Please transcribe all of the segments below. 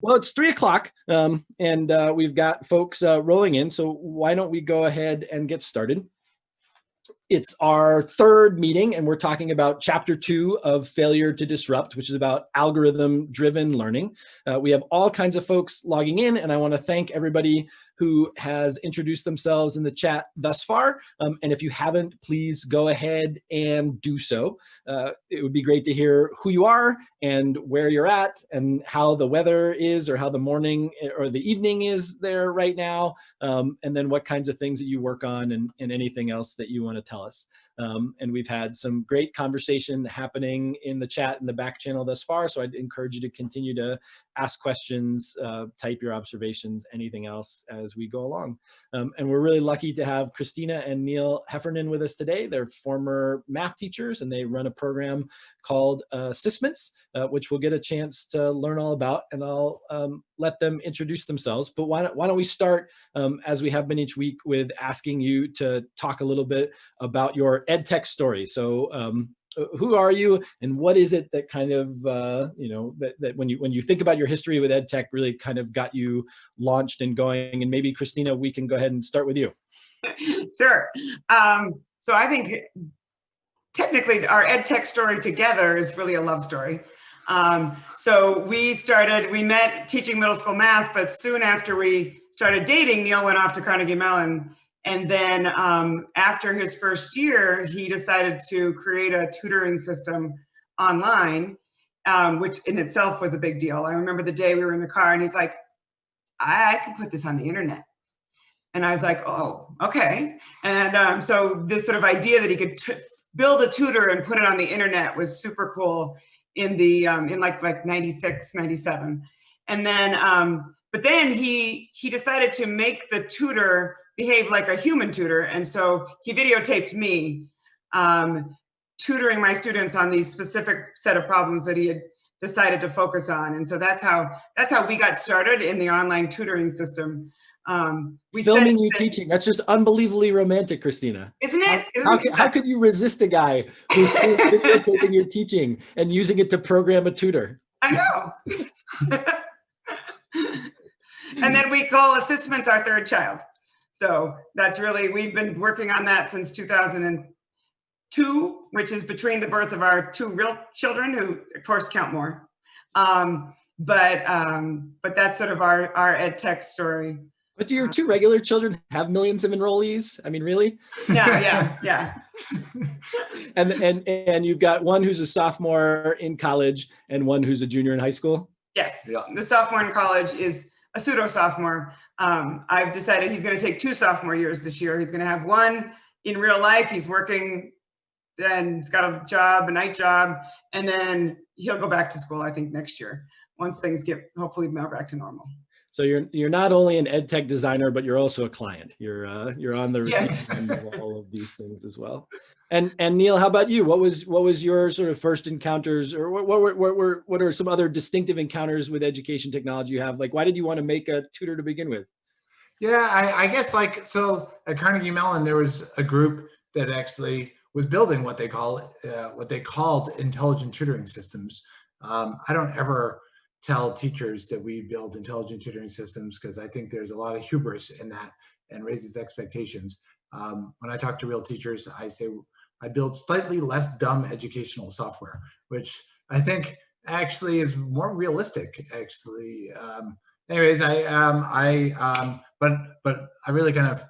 Well, it's three o'clock um, and uh, we've got folks uh, rolling in. So why don't we go ahead and get started? It's our third meeting and we're talking about chapter two of Failure to Disrupt, which is about algorithm driven learning. Uh, we have all kinds of folks logging in and I wanna thank everybody who has introduced themselves in the chat thus far. Um, and if you haven't, please go ahead and do so. Uh, it would be great to hear who you are and where you're at and how the weather is or how the morning or the evening is there right now. Um, and then what kinds of things that you work on and, and anything else that you wanna tell us. Um, and we've had some great conversation happening in the chat in the back channel thus far. So I'd encourage you to continue to ask questions, uh, type your observations, anything else as we go along. Um, and we're really lucky to have Christina and Neil Heffernan with us today. They're former math teachers and they run a program called uh, uh, which we'll get a chance to learn all about and I'll um, let them introduce themselves. But why don't, why don't we start, um, as we have been each week, with asking you to talk a little bit about your EdTech story. So um, who are you and what is it that kind of, uh, you know, that, that when you when you think about your history with EdTech really kind of got you launched and going? And maybe, Christina, we can go ahead and start with you. Sure. Um, so I think technically our EdTech story together is really a love story. Um, so we started, we met teaching middle school math, but soon after we started dating, Neil went off to Carnegie Mellon. And then um, after his first year, he decided to create a tutoring system online, um, which in itself was a big deal. I remember the day we were in the car and he's like, I, I can put this on the internet. And I was like, oh, okay. And um, so this sort of idea that he could build a tutor and put it on the internet was super cool in the um, in like like 96 97 and then um, but then he he decided to make the tutor behave like a human tutor and so he videotaped me um, tutoring my students on these specific set of problems that he had decided to focus on and so that's how that's how we got started in the online tutoring system um, we filming you that, teaching. That's just unbelievably romantic, Christina. Isn't it? Isn't how, it? how, could you resist a guy who's videotaping your teaching and using it to program a tutor? I know. and then we call ASSISTments our third child. So that's really, we've been working on that since 2002, which is between the birth of our two real children who of course count more. Um, but um, but that's sort of our, our ed tech story. But do your two regular children have millions of enrollees? I mean, really? Yeah, yeah, yeah. and and and you've got one who's a sophomore in college and one who's a junior in high school. Yes, yeah. the sophomore in college is a pseudo sophomore. Um, I've decided he's going to take two sophomore years this year. He's going to have one in real life. He's working and he's got a job, a night job, and then he'll go back to school. I think next year once things get hopefully back to normal. So you're you're not only an ed tech designer, but you're also a client. You're uh, you're on the receiving yeah. end of all of these things as well. And and Neil, how about you? What was what was your sort of first encounters, or what what what were what are some other distinctive encounters with education technology you have? Like, why did you want to make a tutor to begin with? Yeah, I, I guess like so at Carnegie Mellon there was a group that actually was building what they call uh, what they called intelligent tutoring systems. Um, I don't ever tell teachers that we build intelligent tutoring systems because I think there's a lot of hubris in that and raises expectations. Um, when I talk to real teachers, I say I build slightly less dumb educational software, which I think actually is more realistic. Actually, um, anyways, I um, I um, but but I really kind of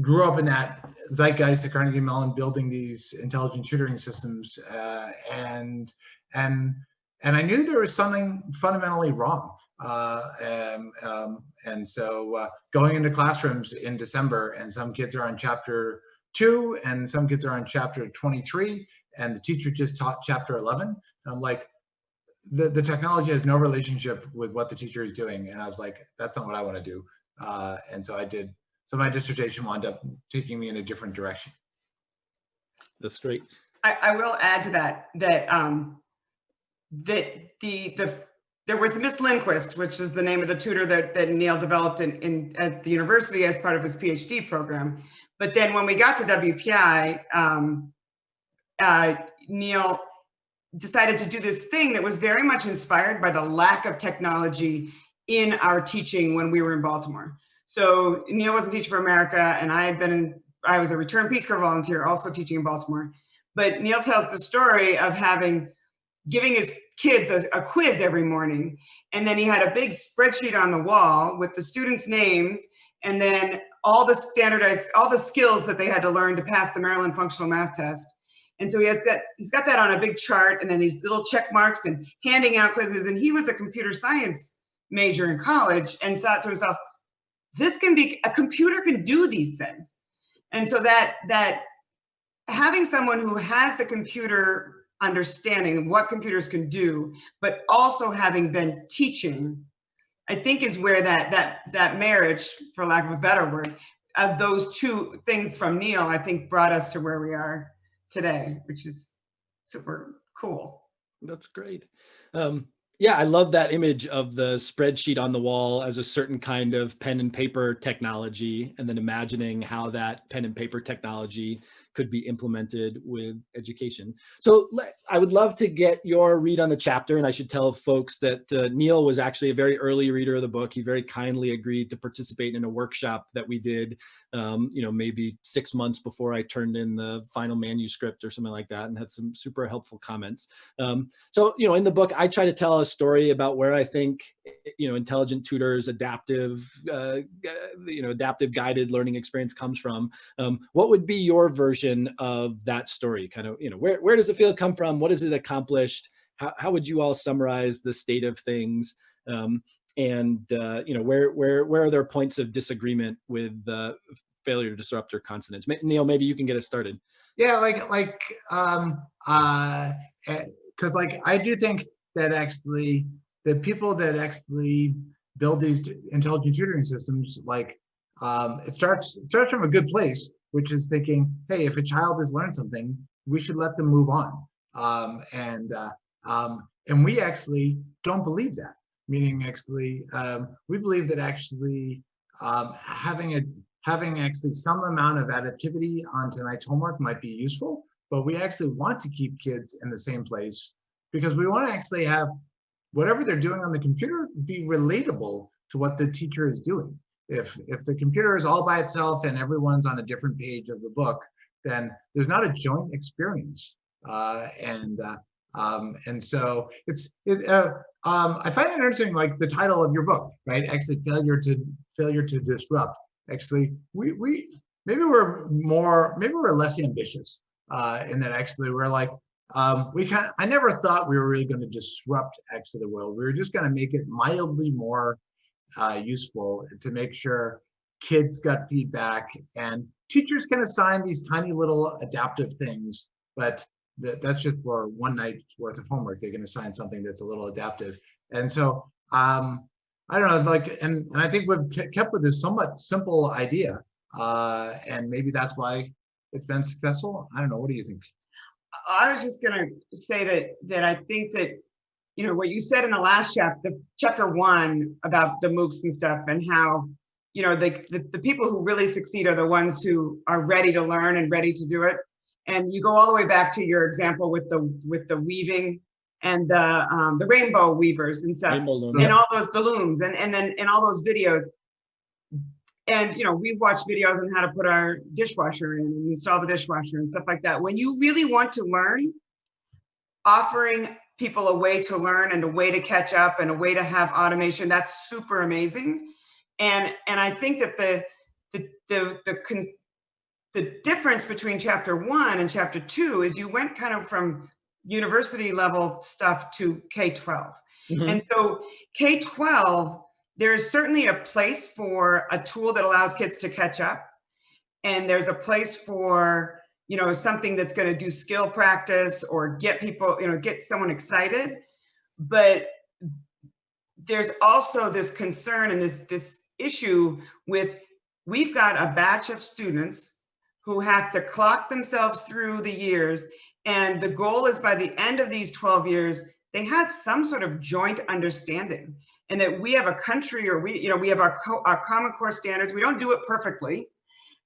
grew up in that zeitgeist at Carnegie Mellon, building these intelligent tutoring systems, uh, and and and I knew there was something fundamentally wrong. Uh, and, um, and so uh, going into classrooms in December and some kids are on chapter two and some kids are on chapter 23 and the teacher just taught chapter 11. And I'm like, the, the technology has no relationship with what the teacher is doing. And I was like, that's not what I want to do. Uh, and so I did, so my dissertation wound up taking me in a different direction. That's great. I, I will add to that, that um, that the the there was Miss Lindquist, which is the name of the tutor that, that Neil developed in, in at the university as part of his PhD program. But then when we got to WPI, um, uh, Neil decided to do this thing that was very much inspired by the lack of technology in our teaching when we were in Baltimore. So Neil was a teacher for America and I had been in, I was a return Peace Corps volunteer also teaching in Baltimore. But Neil tells the story of having, giving his kids a, a quiz every morning. And then he had a big spreadsheet on the wall with the students' names and then all the standardized, all the skills that they had to learn to pass the Maryland Functional Math Test. And so he has got, he's got that on a big chart and then these little check marks and handing out quizzes. And he was a computer science major in college and thought to himself, this can be, a computer can do these things. And so that, that having someone who has the computer understanding of what computers can do, but also having been teaching I think is where that that that marriage, for lack of a better word, of those two things from Neil, I think brought us to where we are today, which is super cool. That's great. Um, yeah, I love that image of the spreadsheet on the wall as a certain kind of pen and paper technology, and then imagining how that pen and paper technology could be implemented with education. So I would love to get your read on the chapter and I should tell folks that uh, Neil was actually a very early reader of the book. He very kindly agreed to participate in a workshop that we did, um, you know, maybe six months before I turned in the final manuscript or something like that and had some super helpful comments. Um, so, you know, in the book, I try to tell a story about where I think, you know, intelligent tutors, adaptive, uh, you know, adaptive guided learning experience comes from. Um, what would be your version version of that story? Kind of, you know, where, where does the field come from? What has it accomplished? How, how would you all summarize the state of things? Um, and, uh, you know, where, where, where are there points of disagreement with the failure to disrupt or consonance? Neil, maybe you can get us started. Yeah, like, like, um, uh, because eh, like, I do think that actually the people that actually build these intelligent tutoring systems, like um, it starts it starts from a good place, which is thinking, hey, if a child has learned something, we should let them move on. Um, and uh, um, and we actually don't believe that. Meaning, actually, um, we believe that actually um, having a having actually some amount of adaptivity on tonight's homework might be useful, but we actually want to keep kids in the same place because we want to actually have whatever they're doing on the computer be relatable to what the teacher is doing if if the computer is all by itself and everyone's on a different page of the book, then there's not a joint experience. Uh, and uh, um, and so it's it, uh, um, I find it interesting, like the title of your book, right? Actually, failure to failure to disrupt. Actually, we we maybe we're more maybe we're less ambitious uh, in that actually we're like um, we kind I never thought we were really going to disrupt actually the world. We were just going to make it mildly more uh, useful to make sure kids got feedback and teachers can assign these tiny little adaptive things, but th that's just for one night's worth of homework. They can assign something that's a little adaptive. And so, um, I don't know, like, and, and I think we've kept with this somewhat simple idea. Uh, and maybe that's why it's been successful. I don't know. What do you think? I was just going to say that, that I think that you know, what you said in the last chapter, the chapter one about the MOOCs and stuff and how, you know, the, the, the people who really succeed are the ones who are ready to learn and ready to do it. And you go all the way back to your example with the with the weaving and the um, the rainbow weavers and stuff, and all those the looms and and then in all those videos. And you know, we've watched videos on how to put our dishwasher in and install the dishwasher and stuff like that. When you really want to learn, offering people a way to learn and a way to catch up and a way to have automation. That's super amazing. And, and I think that the, the, the, the, the difference between chapter one and chapter two is you went kind of from university level stuff to K-12. Mm -hmm. And so K-12, there's certainly a place for a tool that allows kids to catch up. And there's a place for you know, something that's going to do skill practice or get people, you know, get someone excited. But there's also this concern and this, this issue with we've got a batch of students who have to clock themselves through the years. And the goal is by the end of these 12 years, they have some sort of joint understanding and that we have a country or we, you know, we have our, our Common Core standards. We don't do it perfectly.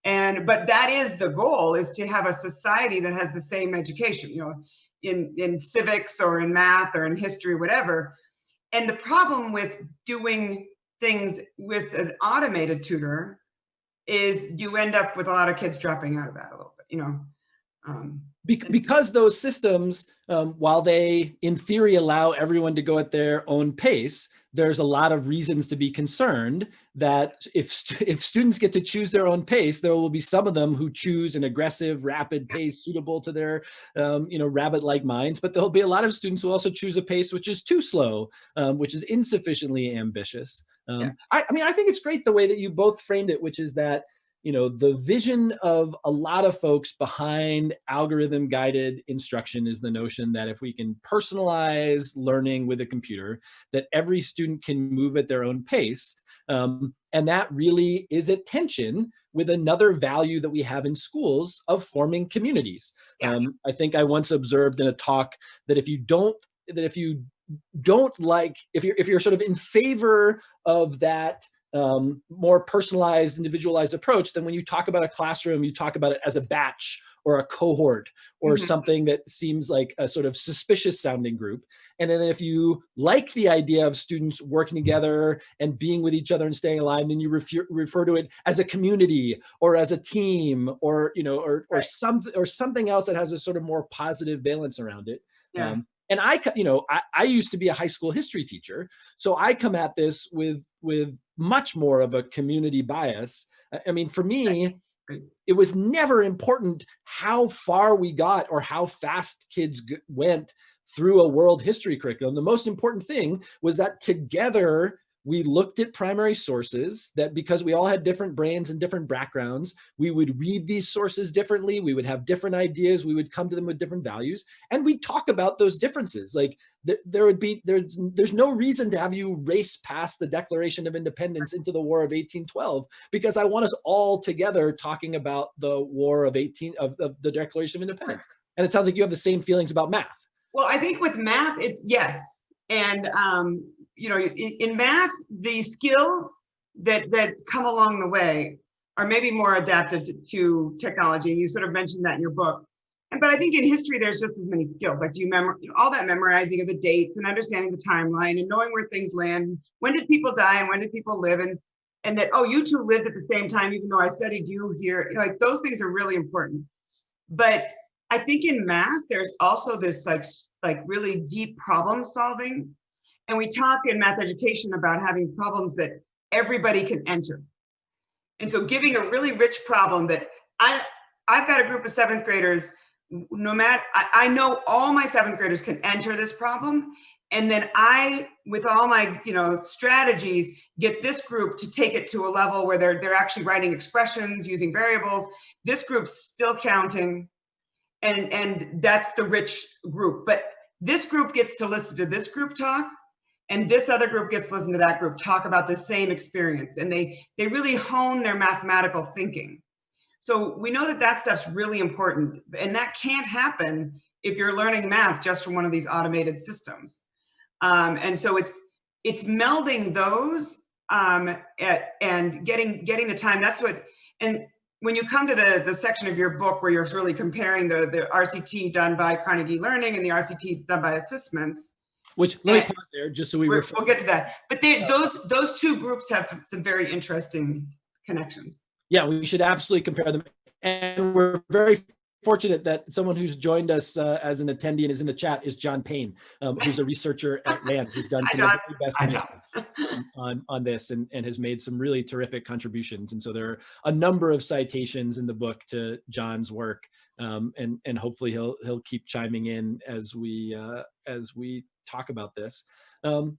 And, but that is the goal is to have a society that has the same education, you know, in, in civics or in math or in history, whatever. and the problem with doing things with an automated tutor is you end up with a lot of kids dropping out of that a little bit, you know. Um, Bec- because those systems, um, while they in theory allow everyone to go at their own pace, there's a lot of reasons to be concerned that if st- if students get to choose their own pace, there will be some of them who choose an aggressive, rapid pace suitable to their um, you know rabbit-like minds, but there'll be a lot of students who also choose a pace which is too slow, um, which is insufficiently ambitious. Um, Yeah. I, I mean, I think it's great the way that you both framed it, which is that you know, the vision of a lot of folks behind algorithm guided instruction is the notion that if we can personalize learning with a computer, that every student can move at their own pace. Um, and that really is at tension with another value that we have in schools of forming communities. Yeah. Um, I think I once observed in a talk that if you don't, that if you don't like, if you're, if you're sort of in favor of that um, more personalized, individualized approach, than when you talk about a classroom, you talk about it as a batch or a cohort or Mhm. something that seems like a sort of suspicious sounding group. And then if you like the idea of students working together and being with each other and staying aligned, then you refer, refer to it as a community or as a team or, you know, or, or Right. something or something else that has a sort of more positive valence around it. Yeah. Um, and I, you know, I, I used to be a high school history teacher, so I come at this with with much more of a community bias. I- I mean, for me, it was never important how far we got or how fast kids went through a world history curriculum. The most important thing was that together we looked at primary sources that because we all had different brains and different backgrounds, we would read these sources differently. We would have different ideas. We would come to them with different values and we talk about those differences. Like th- there would be, there's, there's no reason to have you race past the Declaration of Independence into the War of 1812 because I want us all together talking about the War of 18, of, of the Declaration of Independence. And it sounds like you have the same feelings about math. Well, I think with math, it, yes. And, um, you know, in, in math, the skills that, that come along the way are maybe more adapted to, to technology. You sort of mentioned that in your book. And, but I think in history, there's just as many skills. Like, do you remember you know, all that memorizing of the dates and understanding the timeline and knowing where things land? When did people die and when did people live? And, and that, oh, you two lived at the same time, even though I studied you here. You know, like those things are really important. But I think in math, there's also this like, like really deep problem solving. And we talk in math education about having problems that everybody can enter. And so giving a really rich problem that I, I've got a group of seventh graders, no matter, I, I know all my seventh graders can enter this problem. And then I, with all my, you know, strategies, get this group to take it to a level where they're, they're actually writing expressions using variables. This group's still counting and and that's the rich group but this group gets to listen to this group talk and this other group gets to listen to that group talk about the same experience and they they really hone their mathematical thinking. So we know that that stuff's really important and that can't happen if you're learning math just from one of these automated systems. Um, and so it's it's melding those um, at, and getting getting the time that's what and when you come to the, the section of your book where you're really comparing the, the RCT done by Carnegie Learning and the RCT done by ASSISTments, Which let me pause there just so we refer. we'll get to that. But they, those those two groups have some very interesting connections. Yeah, we should absolutely compare them. And we're very fortunate that someone who's joined us uh, as an attendee and is in the chat is John Pane, um, who's a researcher at RAND, who's done some of the best research on, on this and, and has made some really terrific contributions. And so there are a number of citations in the book to John's work. Um, and, and hopefully he'll, he'll keep chiming in as we, uh, as we talk about this. Um,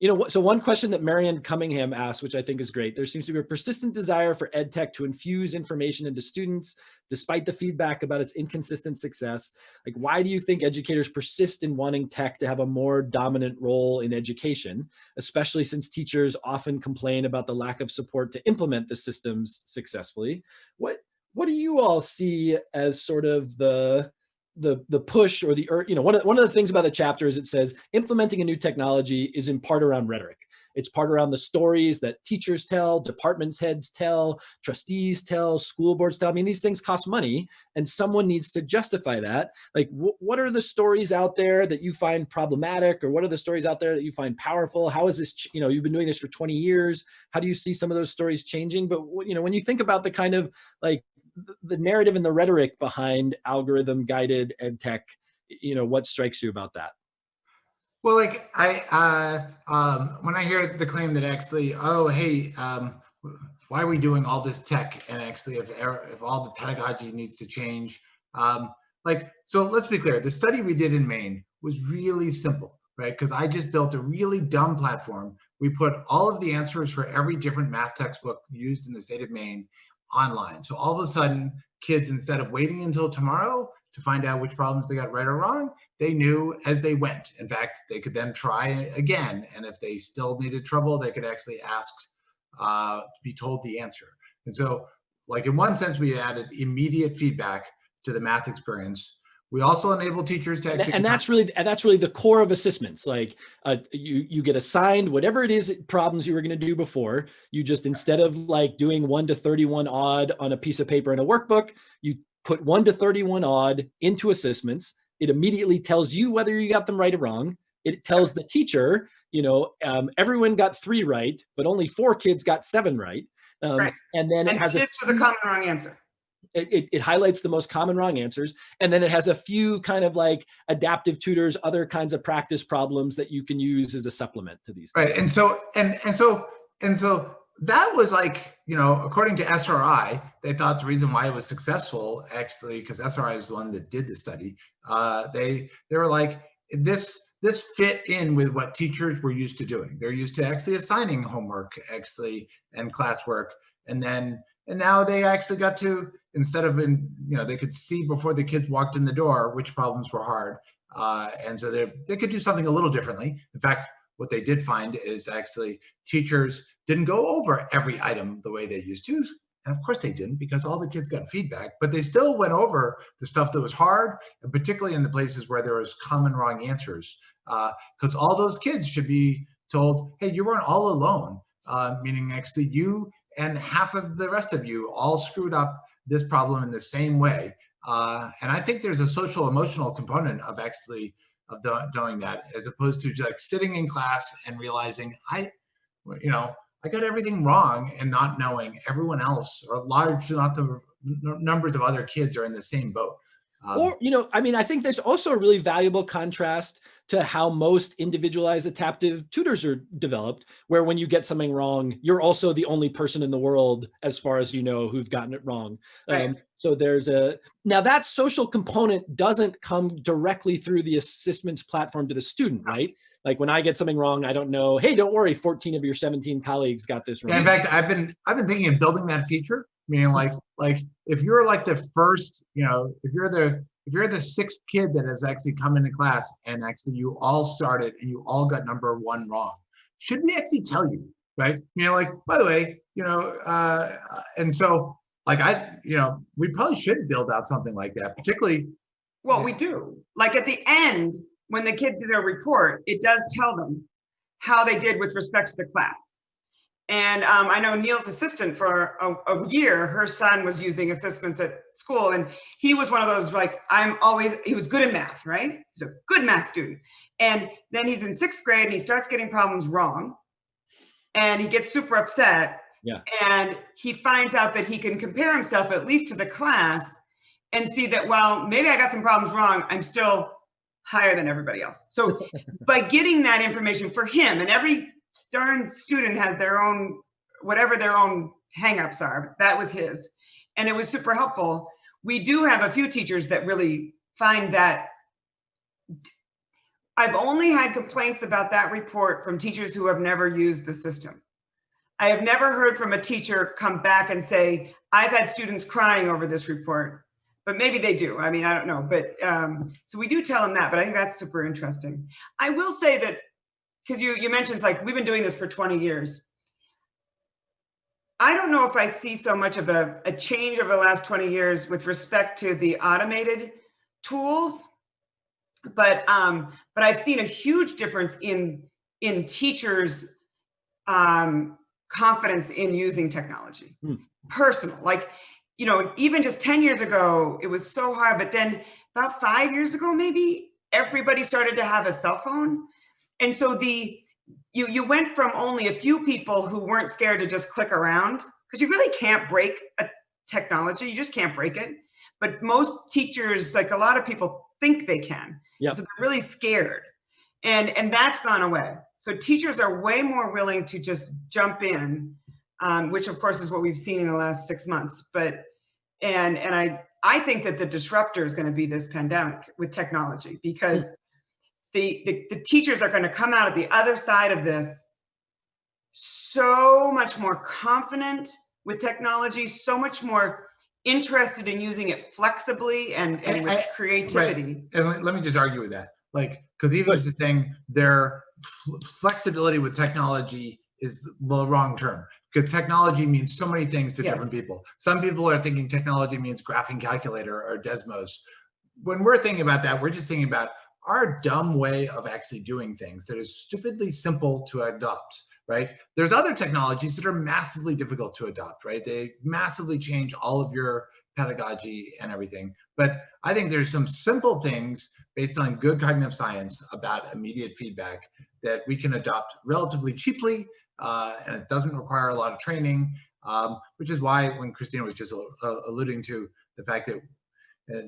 you know, so one question that Marion Cunningham asked, which I think is great, there seems to be a persistent desire for ed tech to infuse information into students, despite the feedback about its inconsistent success. Like, why do you think educators persist in wanting tech to have a more dominant role in education, especially since teachers often complain about the lack of support to implement the systems successfully? What, what do you all see as sort of the, the the push or the you know one of one of the things about the chapter is it says implementing a new technology is in part around rhetoric It's part around the stories that teachers tell, departments heads tell, trustees tell, school boards tell. I mean, these things cost money and someone needs to justify that. Like, wh what are the stories out there that you find problematic or what are the stories out there that you find powerful? How is this, you know, you've been doing this for 20 years. How do you see some of those stories changing? But, you know, when you think about the kind of like the narrative and the rhetoric behind algorithm guided ed tech, you know, what strikes you about that? Well, like I, uh, um, when I hear the claim that actually, oh, hey, um, why are we doing all this tech? And actually, if if all the pedagogy needs to change, um, like, so let's be clear. The study we did in Maine was really simple, right? Because I just built a really dumb platform. We put all of the answers for every different math textbook used in the state of Maine online. So all of a sudden, kids, instead of waiting until tomorrow to find out which problems they got right or wrong, they knew as they went. In fact, they could then try again. And if they still needed trouble, they could actually ask uh, to be told the answer. And so like in one sense, we added immediate feedback to the math experience. We also enable teachers to actually- and that's really that's really the core of ASSISTments. Like uh, you you get assigned whatever it is problems you were going to do before. You just instead of like doing one to thirty one odd on a piece of paper in a workbook, you put one to thirty one odd into ASSISTments it immediately tells you whether you got them right or wrong. It tells the teacher, you know, um, everyone got three right, but only four kids got seven right. Um, right. And then and it has kids a with a common wrong answer. It, it, it, highlights the most common wrong answers. And then it has a few kind of like adaptive tutors, other kinds of practice problems that you can use as a supplement to these. Right. And so, and, and so, and so that was like, you know, according to SRI, they thought the reason why it was successful actually, because SRI is the one that did the study, uh, they, they were like, this, this fit in with what teachers were used to doing. They're used to actually assigning homework actually and classwork. And then, and now they actually got to, instead of in, you know, they could see before the kids walked in the door, which problems were hard. Uh, and so they, they could do something a little differently. In fact, what they did find is actually teachers didn't go over every item the way they used to. And of course they didn't because all the kids got feedback, but they still went over the stuff that was hard, and particularly in the places where there was common wrong answers. Because uh, all those kids should be told, hey, you weren't all alone, uh, meaning actually you and half of the rest of you all screwed up this problem in the same way. Uh, and I think there's a social emotional component of actually of doing that as opposed to just like sitting in class and realizing I, you know, I got everything wrong and not knowing everyone else or large not the numbers of other kids are in the same boat. Um, or, you know, I mean, I think there's also a really valuable contrast to how most individualized adaptive tutors are developed, where when you get something wrong, you're also the only person in the world, as far as you know, who've gotten it wrong. Right. Um, so there's a, now that social component doesn't come directly through the ASSISTments platform to the student, right? Like when I get something wrong, I don't know, hey, don't worry, 14 of your 17 colleagues got this wrong. Yeah, in fact, I've been, I've been thinking of building that feature meaning like like if you're like the first you know if you're the if you're the sixth kid that has actually come into class and actually you all started and you all got number one wrong should we actually tell you right? You know like by the way you know uh and so like i you know we probably should build out something like that particularly well we do. Like at the end when the kids do their report it does tell them how they did with respect to the class and um, I know Neil's assistant for a, a, year, her son was using ASSISTments at school and he was one of those like, I'm always, he was good in math, right? He's a good math student. And then he's in sixth grade and he starts getting problems wrong and he gets super upset. Yeah. And he finds out that he can compare himself at least to the class and see that, well, maybe I got some problems wrong. I'm still higher than everybody else. So by getting that information for him and every darn student has their own, whatever their own hangups are. That was his. And it was super helpful. We do have a few teachers that really find that I've only had complaints about that report from teachers who have never used the system. I have never heard from a teacher come back and say, I've had students crying over this report, but maybe they do. I mean, I don't know. But um, so we do tell them that, but I think that's super interesting. I will say that because you, you mentioned like, we've been doing this for 20 years. I don't know if I see so much of a, a change over the last 20 years with respect to the automated tools, but um, but I've seen a huge difference in in teachers um, confidence in using technology. Hmm. Personal, like, you know, even just 10 years ago, it was so hard, but then about five years ago, maybe everybody started to have a cell phone. And so the, you, you went from only a few people who weren't scared to just click around because you really can't break a technology. You just can't break it. But most teachers, like a lot of people think they can. Yeah. So they're really scared. And, and that's gone away. So teachers are way more willing to just jump in, um, which of course is what we've seen in the last six months. But, and, and I, I think that the disruptor is going to be this pandemic with technology because the, the, the teachers are going to come out of the other side of this so much more confident with technology, so much more interested in using it flexibly and, and And with I- creativity. And let- let me just argue with that. Like, because even just saying their flexibility with technology is the wrong term. Because technology means so many things to Yes. different people. Some people are thinking technology means graphing calculator or Desmos. When we're thinking about that, we're just thinking about our dumb way of actually doing things that is stupidly simple to adopt, right? There's other technologies that are massively difficult to adopt, right? They massively change all of your pedagogy and everything. But I think there's some simple things based on good cognitive science about immediate feedback that we can adopt relatively cheaply, uh, and it doesn't require a lot of training, um, which is why when Christina was just alluding to the fact that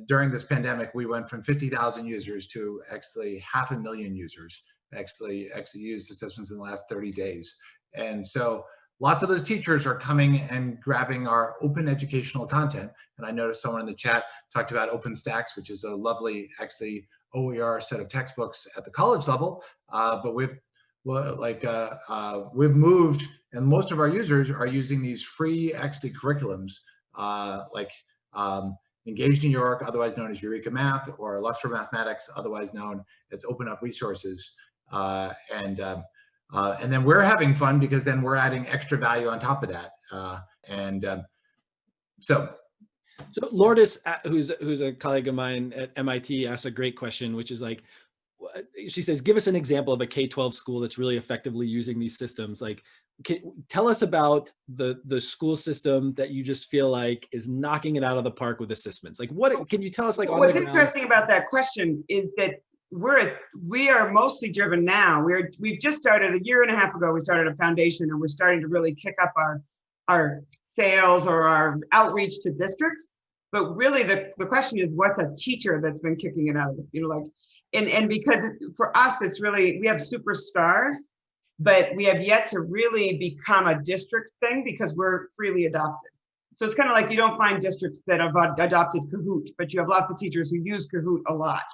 during this pandemic, we went from 50,000 users to actually half a million users actually actually used ASSISTments in the last 30 days. And so lots of those teachers are coming and grabbing our open educational content. And I noticed someone in the chat talked about OpenStax, which is a lovely, actually OER set of textbooks at the college level. Uh, but we've well, like uh, uh, we've moved, and most of our users are using these free actually curriculums, uh, like um, Engage New York, otherwise known as Eureka Math, or Illustrative Mathematics, otherwise known as Open Up Resources. Uh, and um, uh, and then we're having fun because then we're adding extra value on top of that. Uh, and um, so So Lourdes, uh, who's who's a colleague of mine at MIT, asked a great question, which is like, she says, give us an example of a K-12 school that's really effectively using these systems. Like, can, tell us about the the school system that you just feel like is knocking it out of the park with ASSISTments. Like, what can you tell us? Like, What's interesting about that question is that we're we are mostly driven now. We're we've just started a year and a half ago. We started a foundation, and we're starting to really kick up our our sales or our outreach to districts. But really, the the question is, what's a teacher that's been kicking it out of you know like, and and because for us, it's really we have superstars, but we have yet to really become a district thing because we're freely adopted. So it's kind of like you don't find districts that have ad- adopted Kahoot, but you have lots of teachers who use Kahoot a lot.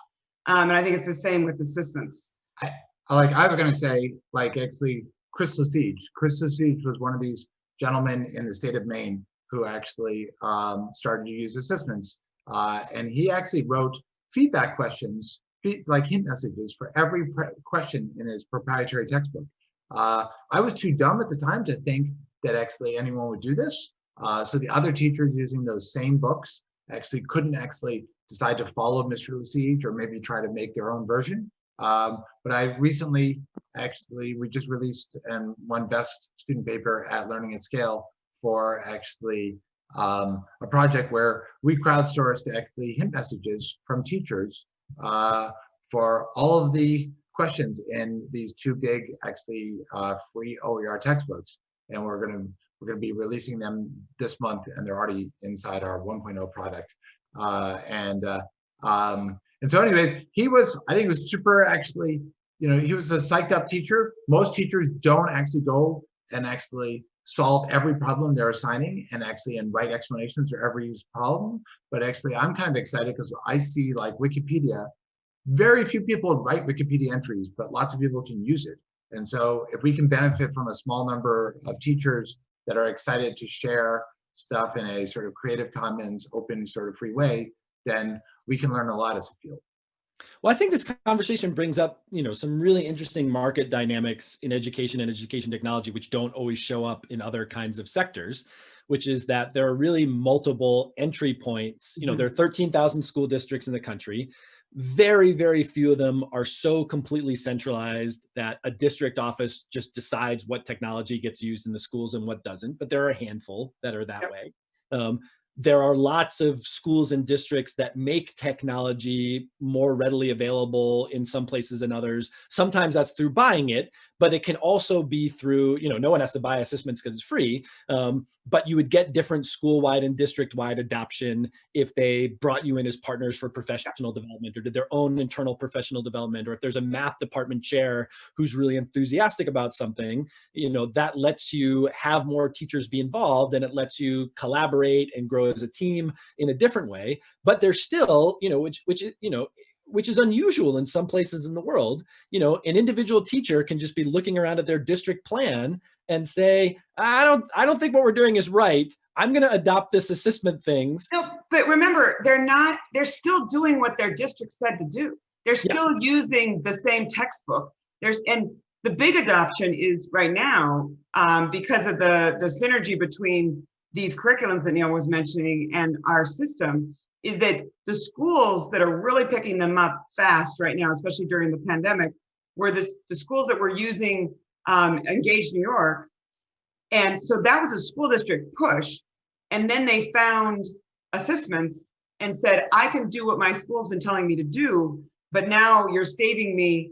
Um, and I think it's the same with ASSISTments. I like I was going to say like actually Chris Siege. Chris Siege was one of these gentlemen in the state of Maine who actually um, started to use ASSISTments, uh, and he actually wrote feedback questions, like hint messages for every question in his proprietary textbook. Uh, I was too dumb at the time to think that actually anyone would do this. Uh, so the other teachers using those same books actually couldn't actually decide to follow Mr. Lesage or maybe try to make their own version. Um, but I recently, actually, we just released and won best student paper at Learning at Scale for actually um, a project where we crowdsourced actually hint messages from teachers uh, for all of the questions in these two big actually uh, free OER textbooks. And we're gonna we're gonna be releasing them this month and they're already inside our 1.0 product. Uh, and uh, um, and so anyways, he was, I think he was super actually, you know, he was a psyched up teacher. Most teachers don't actually go and actually solve every problem they're assigning and actually and write explanations for every problem. But actually I'm kind of excited because I see like Wikipedia, very few people write Wikipedia entries, but lots of people can use it. And so if we can benefit from a small number of teachers that are excited to share stuff in a sort of creative commons, open sort of free way, then we can learn a lot as a field. Well, I think this conversation brings up, you know, some really interesting market dynamics in education and education technology, which don't always show up in other kinds of sectors, which is that there are really multiple entry points. You know, mm-hmm. there are 13,000 school districts in the country. Very, very few of them are so completely centralized that a district office just decides what technology gets used in the schools and what doesn't, but there are a handful that are that Yep. way. Um, there are lots of schools and districts that make technology more readily available in some places than others. Sometimes that's through buying it, but it can also be through, you know, no one has to buy ASSISTments because it's free, um, but you would get different school-wide and district-wide adoption if they brought you in as partners for professional development or did their own internal professional development, or if there's a math department chair who's really enthusiastic about something, you know, that lets you have more teachers be involved and it lets you collaborate and grow as a team in a different way. But there's still, you know, which, which, you know, which is unusual in some places in the world, you know, an individual teacher can just be looking around at their district plan and say, I don't, I don't think what we're doing is right. I'm going to adopt this assessment things. No, but remember, they're not, they're still doing what their district said to do. They're Yeah. still using the same textbook. There's, and the big adoption is right now, um, because of the, the synergy between these curriculums that Neil was mentioning and our system, is that the schools that are really picking them up fast right now, especially during the pandemic, were the, the schools that were using um, Engage New York. And so that was a school district push. And then they found ASSISTments and said, I can do what my school's been telling me to do, but now you're saving me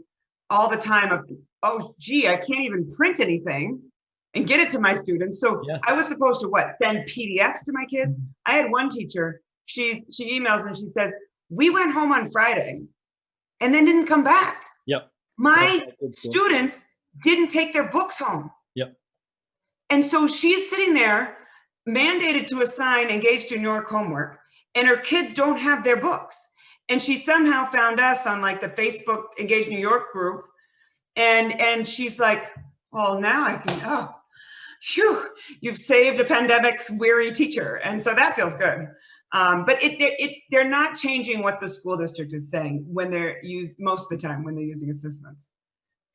all the time of, oh, gee, I can't even print anything and get it to my students. So Yeah. I was supposed to what, send PDFs to my kids? Mm-hmm. I had one teacher, she's, she emails and she says, we went home on Friday and then didn't come back. Yep. My That's good school. students didn't take their books home. Yep. And so she's sitting there mandated to assign engaged in New York homework and her kids don't have their books. And she somehow found us on like the Facebook Engage New York group. And, and she's like, well, now I can, oh, phew, you've saved a pandemic's weary teacher. And so that feels good. Um, but it, it, it's, they're not changing what the school district is saying when they're used, most of the time when they're using ASSISTments.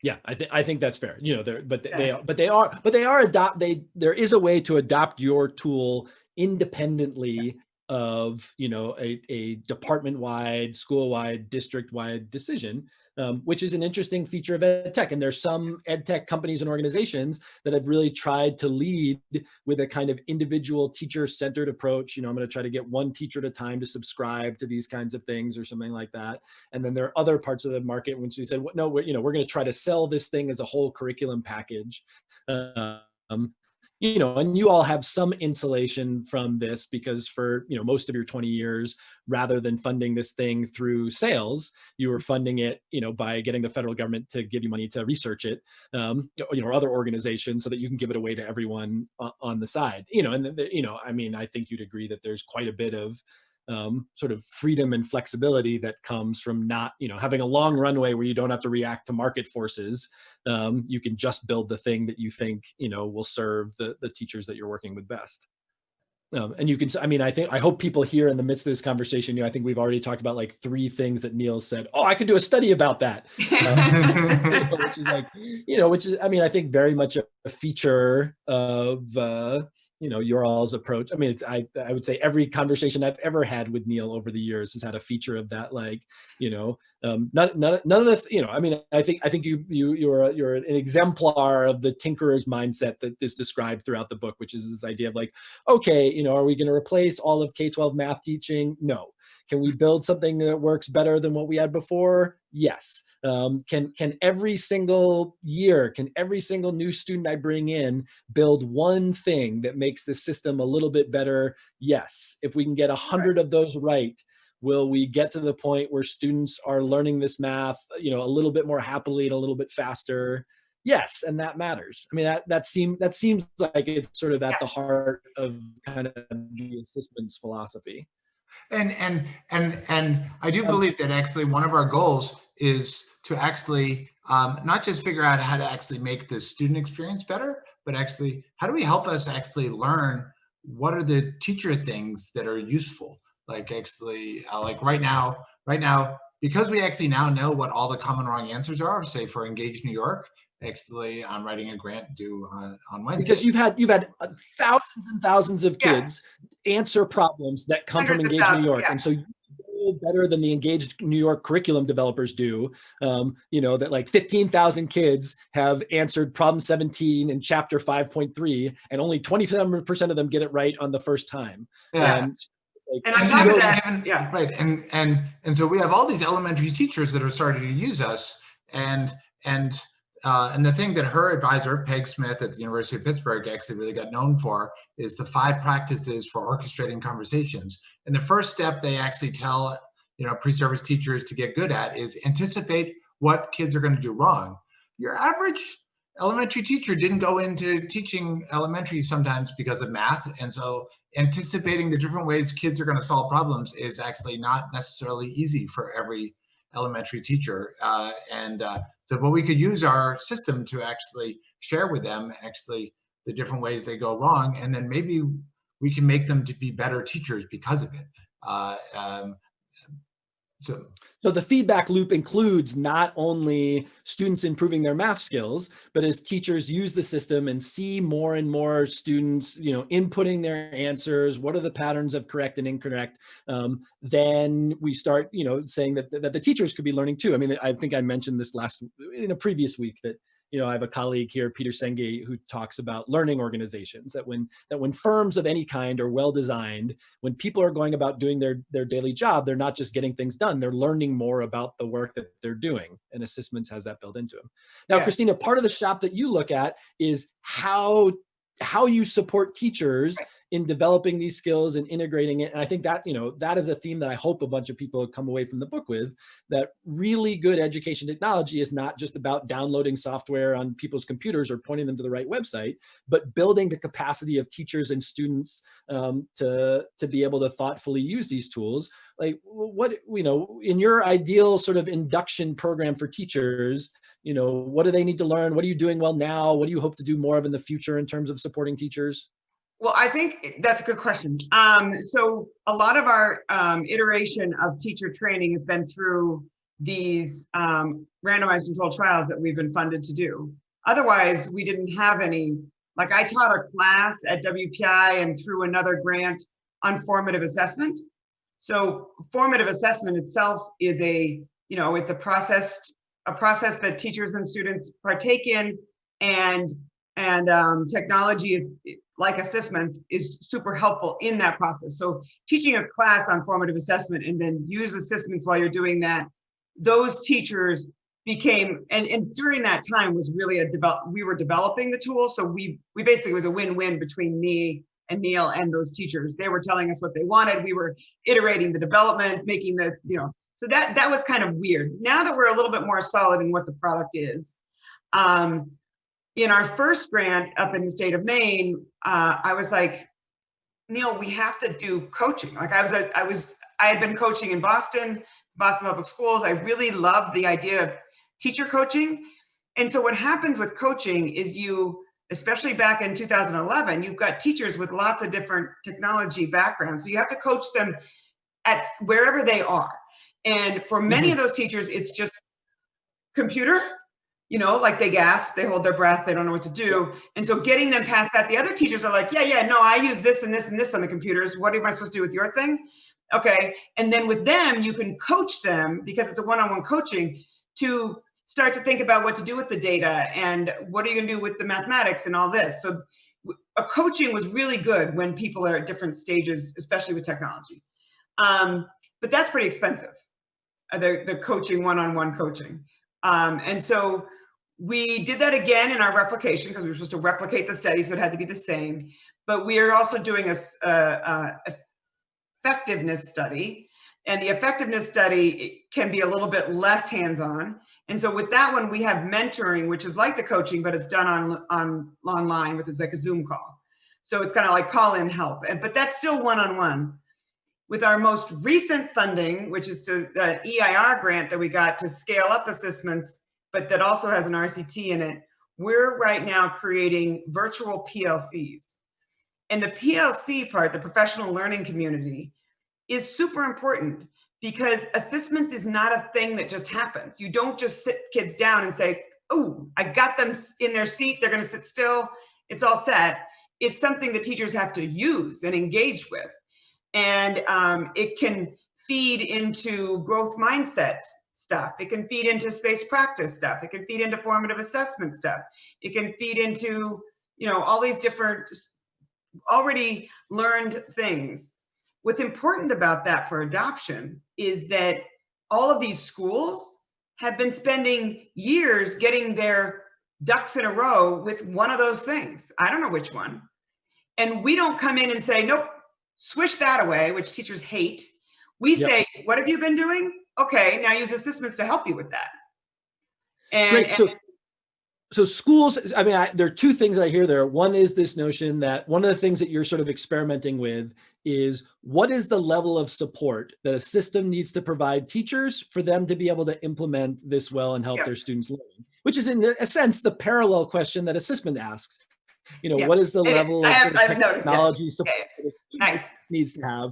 Yeah, I think I think that's fair. You know, they're but they, Yeah. they are but they are but they are adopt they there is a way to adopt your tool independently of you know a, a department wide, school wide, district wide decision, um, which is an interesting feature of ed tech. And there's some ed tech companies and organizations that have really tried to lead with a kind of individual teacher centered approach. You know, I'm going to try to get one teacher at a time to subscribe to these kinds of things or something like that. And then there are other parts of the market which we said, "Well, no, we're, you know, we're going to try to sell this thing as a whole curriculum package. Um, you know, and you all have some insulation from this because for, you know, most of your 20 years, rather than funding this thing through sales, you were funding it, you know, by getting the federal government to give you money to research it, um, you know, or other organizations so that you can give it away to everyone on the side, you know, and, the- you know, I mean, I think you'd agree that there's quite a bit of um, sort of freedom and flexibility that comes from not, you know, having a long runway where you don't have to react to market forces. Um, you can just build the thing that you think, you know, will serve the, the teachers that you're working with best. Um, and you can, I mean, I think, I hope people here in the midst of this conversation, you know, I think we've already talked about like three things that Neil said, oh, I could do a study about that. Which is like, you know, which is, I mean, I think very much a, a feature of, uh, you know, your all's approach. I mean, it's, I, I would say every conversation I've ever had with Neil over the years has had a feature of that, like, you know, um, none, none, none of the, you know, I mean, I think, I think you, you, you're, a, you're an exemplar of the tinkerer's mindset that is described throughout the book, which is this idea of like, okay, you know, are we going to replace all of K-12 math teaching? No. Can we build something that works better than what we had before? Yes. Um, can can every single year, can every single new student I bring in build one thing that makes the system a little bit better? Yes. If we can get a hundred of those right, will we get to the point where students are learning this math, you know, a little bit more happily and a little bit faster? Yes, and that matters. I mean, that that seems that seems like it's sort of at the heart of kind of the ASSISTments philosophy. And and and and I do believe that actually one of our goals is to actually um, not just figure out how to actually make the student experience better, but actually how do we help us actually learn what are the teacher things that are useful? Like actually, uh, like right now, right now, because we actually now know what all the common wrong answers are. Say for Engage New York, actually, I'm writing a grant due on on Wednesday. because you've had you've had uh, thousands and thousands of Yeah. kids answer problems that come from Hundreds of Engage New York, yeah. and so you better than the Engage New York curriculum developers do. Um, you know, that like 15,000 kids have answered problem 17 in chapter 5.3 and only 27% of them get it right on the first time. Yeah. And, like, And on And top of that, given- yeah. Right, and and and so we have all these elementary teachers that are starting to use us, and and uh, and the thing that her advisor Peg Smith at the University of Pittsburgh actually really got known for is the five practices for orchestrating conversations. And the first step they actually tell you know pre-service teachers to get good at is anticipate what kids are going to do wrong. Your average elementary teacher didn't go into teaching elementary sometimes because of math, and so anticipating the different ways kids are going to solve problems is actually not necessarily easy for every elementary teacher. Uh, and uh, so, but we could use our system to actually share with them actually the different ways they go wrong, and then maybe we can make them to be better teachers because of it. Uh, um, so So the feedback loop includes not only students improving their math skills, but as teachers use the system and see more and more students, you know, inputting their answers, what are the patterns of correct and incorrect, um, then we start, you know, saying that, that the teachers could be learning too. I mean, I think I mentioned this last, in a previous week that you know, I have a colleague here, Peter Senge, who talks about learning organizations that when that when firms of any kind are well designed, when people are going about doing their their daily job, they're not just getting things done, they're learning more about the work that they're doing. And ASSISTments has that built into them. Now, Yeah. Christina, part of the shop that you look at is how how you support teachers in developing these skills and integrating it. And I think that, you know, that is a theme that I hope a bunch of people come away from the book with, that really good education technology is not just about downloading software on people's computers or pointing them to the right website, but building the capacity of teachers and students um, to, to be able to thoughtfully use these tools. Like what, you know, in your ideal sort of induction program for teachers, you know, what do they need to learn? What are you doing well now? What do you hope to do more of in the future in terms of supporting teachers? Well, I think that's a good question. Um, so a lot of our um, iteration of teacher training has been through these um, randomized controlled trials that we've been funded to do. Otherwise, we didn't have any, like I taught a class at WPI and through another grant on formative assessment. So formative assessment itself is a, you know, it's a process, a process that teachers and students partake in and and um, technology is like ASSISTments is super helpful in that process. So teaching a class on formative assessment and then use ASSISTments while you're doing that, those teachers became, and, and during that time was really a develop, we were developing the tool. So we, we basically, was a win-win between me and Neil and those teachers. They were telling us what they wanted. We were iterating the development, making the, you know, so that, that was kind of weird. Now that we're a little bit more solid in what the product is, um, in our first grant up in the state of Maine, uh, I was like, Neil, we have to do coaching. Like I was, a, I was, I had been coaching in Boston, Boston Public Schools. I really loved the idea of teacher coaching. And so what happens with coaching is you, especially back in 2011, you've got teachers with lots of different technology backgrounds. So you have to coach them at wherever they are. And for many of those teachers, it's just computer, you know, like they gasp, they hold their breath, they don't know what to do. And so getting them past that, the other teachers are like, yeah, yeah, no, I use this and this and this on the computers. What am I supposed to do with your thing? Okay. And then with them, you can coach them because it's a one-on-one coaching to start to think about what to do with the data and what are you gonna do with the mathematics and all this. So a coaching was really good when people are at different stages, especially with technology. Um, but that's pretty expensive, uh, the, the coaching, one-on-one coaching. Um, and so we did that again in our replication because we were supposed to replicate the study, so it had to be the same. But we are also doing a, a, a effectiveness study. And the effectiveness study can be a little bit less hands-on. And so with that one, we have mentoring, which is like the coaching, but it's done on, on online with it's like a Zoom call. So it's kind of like call in help, but that's still one-on-one. -on -one. With our most recent funding, which is to the EIR grant that we got to scale up ASSISTments, but that also has an RCT in it, we're right now creating virtual PLCs. And the PLC part, the professional learning community, is super important because ASSISTments is not a thing that just happens. You don't just sit kids down and say, oh, I got them in their seat, they're gonna sit still, it's all set. It's something that teachers have to use and engage with. And um, it can feed into growth mindset stuff. It can feed into space practice stuff. It can feed into formative assessment stuff. It can feed into, you know, all these different already learned things. What's important about that for adoption is that all of these schools have been spending years getting their ducks in a row with one of those things. I don't know which one. And we don't come in and say, nope, swish that away, which teachers hate. We Yep. say, what have you been doing? Okay, now use ASSISTments to help you with that. And, Great. So, and- so schools, I mean, I, there are two things I hear there. One is this notion that one of the things that you're sort of experimenting with is what is the level of support that a system needs to provide teachers for them to be able to implement this well and help their students learn, which is in a sense the parallel question that assessment asks. You know, what is the level I of, have- sort of I've noticed, yeah. technology support Okay, that a student nice. needs to have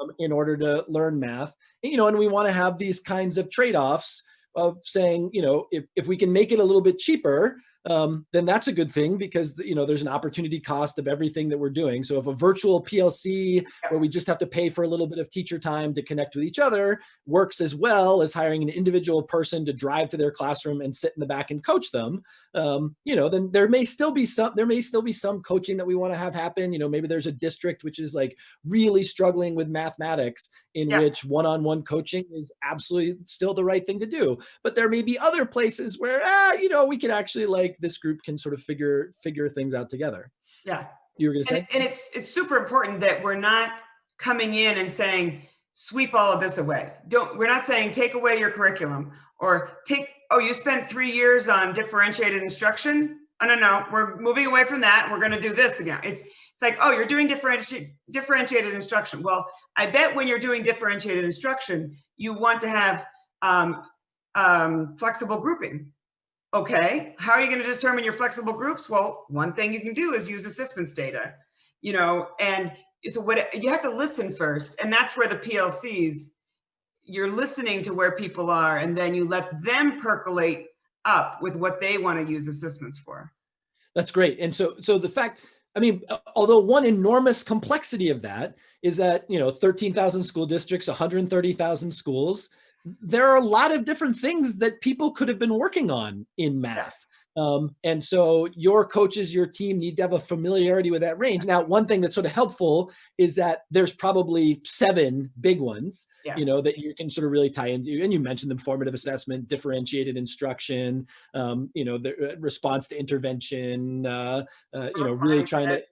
um, in order to learn math. And, you know, and we want to have these kinds of trade-offs of saying, you know, if, if we can make it a little bit cheaper, um, then that's a good thing because, you know, there's an opportunity cost of everything that we're doing. So if a virtual PLC where we just have to pay for a little bit of teacher time to connect with each other works as well as hiring an individual person to drive to their classroom and sit in the back and coach them, um, you know, then there may still be some, there may still be some coaching that we want to have happen. You know, maybe there's a district which is like really struggling with mathematics in Yeah. which one-on-one coaching is absolutely still the right thing to do. But there may be other places where, ah, you know, we could actually like this group can sort of figure figure things out together. Yeah. You were going to And, say? and it's it's super important that we're not coming in and saying sweep all of this away. Don't we're not saying take away your curriculum or take oh you spent three years on differentiated instruction. Oh no no we're moving away from that. We're going to do this again. It's it's like oh you're doing differentiated differentiated instruction. Well I bet when you're doing differentiated instruction you want to have um, um, flexible grouping. Okay, how are you going to determine your flexible groups? Well, one thing you can do is use ASSISTments data, you know, and so what you have to listen first, and that's where the PLCs, you're listening to where people are, and then you let them percolate up with what they want to use ASSISTments for. That's great. And so, so the fact, I mean, although one enormous complexity of that is that, you know, 13,000 school districts, 130,000 schools, there are a lot of different things that people could have been working on in math. Um, and so your coaches, your team need to have a familiarity with that range. Now, one thing that's sort of helpful is that there's probably seven big ones, Yeah. you know, that you can sort of really tie into. And you mentioned them, formative assessment, differentiated instruction, um, you know, the uh, response to intervention, uh, uh, you know, really trying to.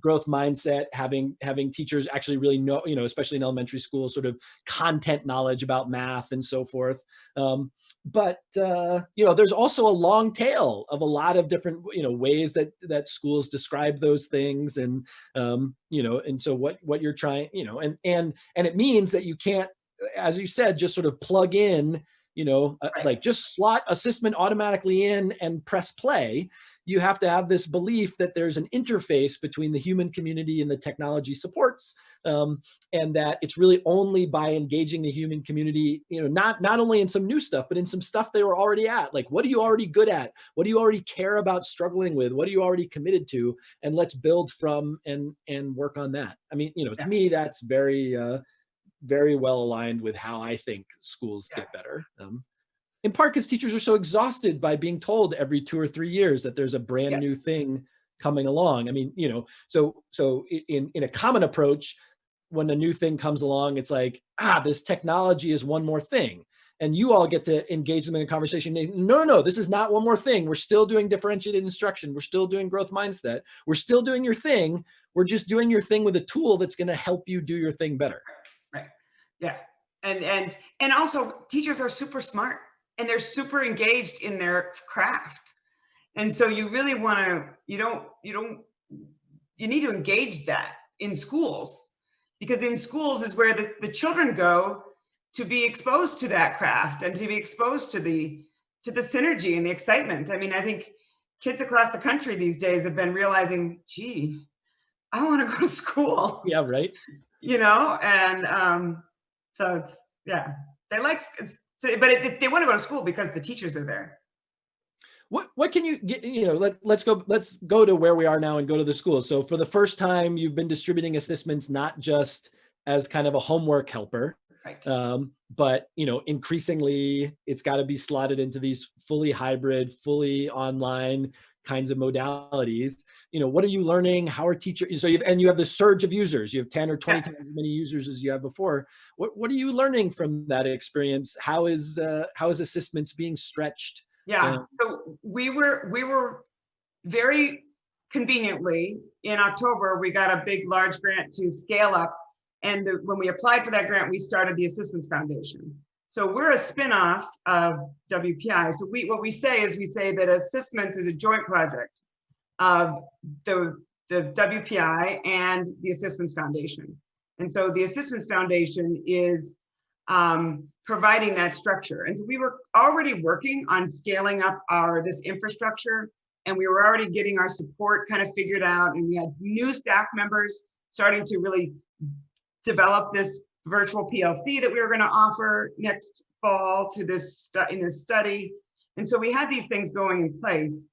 Growth mindset, having having teachers actually really know, you know, especially in elementary school, sort of content knowledge about math and so forth. Um, but uh, you know, there's also a long tail of a lot of different, you know, ways that that schools describe those things, and um, you know, and so what what you're trying, you know, and and and it means that you can't, as you said, just sort of plug in you know, uh, Right. like just slot assessment automatically in and press play. You have to have this belief that there's an interface between the human community and the technology supports, um, and that it's really only by engaging the human community, you know, not not only in some new stuff, but in some stuff they were already at. Like, what are you already good at? What do you already care about struggling with? What are you already committed to? And let's build from and and work on that. I mean, you know, to Yeah. me, that's very uh, very well aligned with how I think schools Yeah. get better. Um, in part because teachers are so exhausted by being told every two or three years that there's a brand Yeah. new thing coming along. I mean, you know, so so in in a common approach, when a new thing comes along, it's like, ah, this technology is one more thing. And you all get to engage them in a conversation. No, no, this is not one more thing. We're still doing differentiated instruction. We're still doing growth mindset. We're still doing your thing. We're just doing your thing with a tool that's going to help you do your thing better. Yeah. And and and also teachers are super smart and they're super engaged in their craft. And so you really want to you don't you don't you need to engage that in schools because in schools is where the, the children go to be exposed to that craft and to be exposed to the to the synergy and the excitement. I mean, I think kids across the country these days have been realizing, gee, I want to go to school Yeah, right. you know, and um, so it's yeah, they like so, but it, they want to go to school because the teachers are there. What what can you get? You know, let let's go let's go to where we are now and go to the schools. So for the first time, you've been distributing ASSISTments not just as kind of a homework helper, Right. Um, but you know, increasingly, it's got to be slotted into these fully hybrid, fully online kinds of modalities. You know, what are you learning? How are teachers? So you and you have the surge of users. You have ten or twenty Yeah. times as many users as you have before. What what are you learning from that experience? How is uh, how is ASSISTments being stretched? Yeah, Yeah. so we were, we were very conveniently, in October, we got a big, large grant to scale up. And the- when we applied for that grant, we started the ASSISTments Foundation. So we're a spin-off of WPI. So we, what we say is we say that ASSISTments is a joint project of the, the WPI and the ASSISTments Foundation. And so the ASSISTments Foundation is um, providing that structure. And so we were already working on scaling up our, this infrastructure, and we were already getting our support kind of figured out, and we had new staff members starting to really develop this virtual PLC that we were gonna offer next fall to this, in this study. And so we had these things going in place.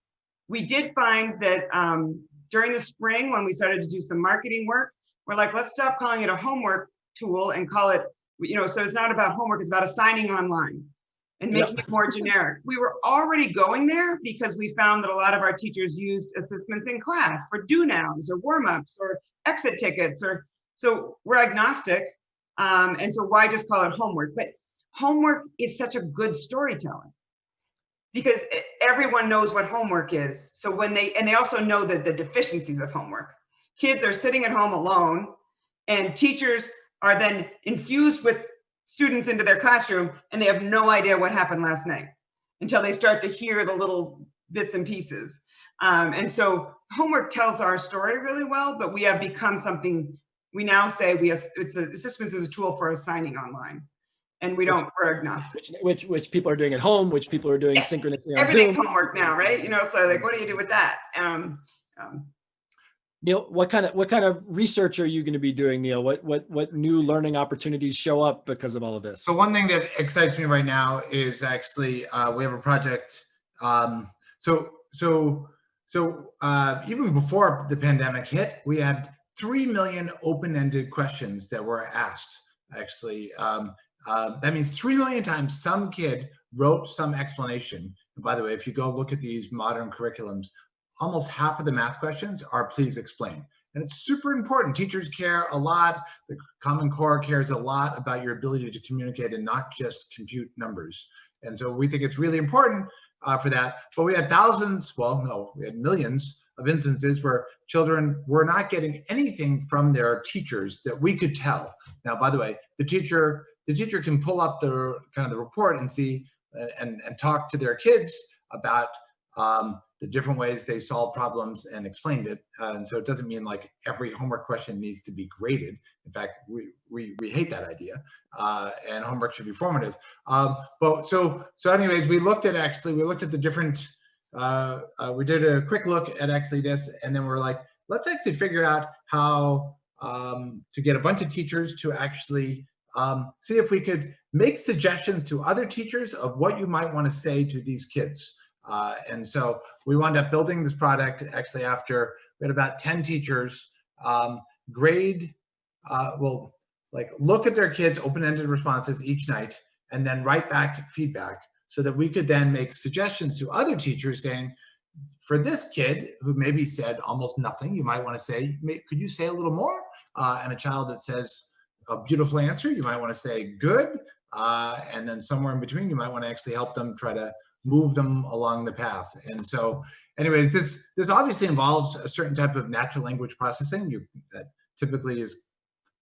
We did find that um, during the spring, when we started to do some marketing work, we're like, let's stop calling it a homework tool and call it you know, so it's not about homework, it's about assigning online and Yep. making it more generic. We were already going there because we found that a lot of our teachers used ASSISTments in class for do nows or warm ups or exit tickets or, so we're agnostic. Um, and so why just call it homework? But homework is such a good storytelling because everyone knows what homework is. So when they, and they also know that the deficiencies of homework. Kids are sitting at home alone and teachers are then infused with students into their classroom and they have no idea what happened last night until they start to hear the little bits and pieces. Um, and so homework tells our story really well, but we have become something, we now say we, ass- it's a, ASSISTments is a tool for assigning online. And we don't, we're agnostic. Which which which people are doing at home, which people are doing Yeah. synchronously on Everything's Zoom. homework now, right? You know, so like, what do you do with that? Um, um, Neil, what kind of what kind of research are you going to be doing, Neil? What what what new learning opportunities show up because of all of this? So one thing that excites me right now is actually uh, we have a project. Um, so so so uh, even before the pandemic hit, we had three million open-ended questions that were asked. Actually, um, uh, that means three million times some kid wrote some explanation. And by the way, if you go look at these modern curriculums, almost half of the math questions are please explain. And it's super important. Teachers care a lot. The Common Core cares a lot about your ability to communicate and not just compute numbers. And so we think it's really important uh, for that. But we had thousands, well, no, we had millions of instances where children were not getting anything from their teachers that we could tell. Now, by the way, the teacher the teacher can pull up the kind of the report and see uh, and and talk to their kids about um, the different ways they solve problems and explained it. Uh, and so it doesn't mean like every homework question needs to be graded. In fact, we we, we hate that idea. Uh, and homework should be formative. Um, but so so anyways, we looked at actually we looked at the different. Uh, uh, we did a quick look at actually this, and then we're like, let's actually figure out how um, to get a bunch of teachers to actually um, see if we could make suggestions to other teachers of what you might want to say to these kids. Uh, and so we wound up building this product actually after we had about 10 teachers um, grade, uh, well, like look at their kids' open-ended responses each night and then write back feedback so that we could then make suggestions to other teachers saying, for this kid who maybe said almost nothing, you might want to say, could you say a little more? Uh, and a child that says a beautiful answer, you might want to say good. Uh, and then somewhere in between, you might want to actually help them try to move them along the path. And so anyways, this this obviously involves a certain type of natural language processing you that typically is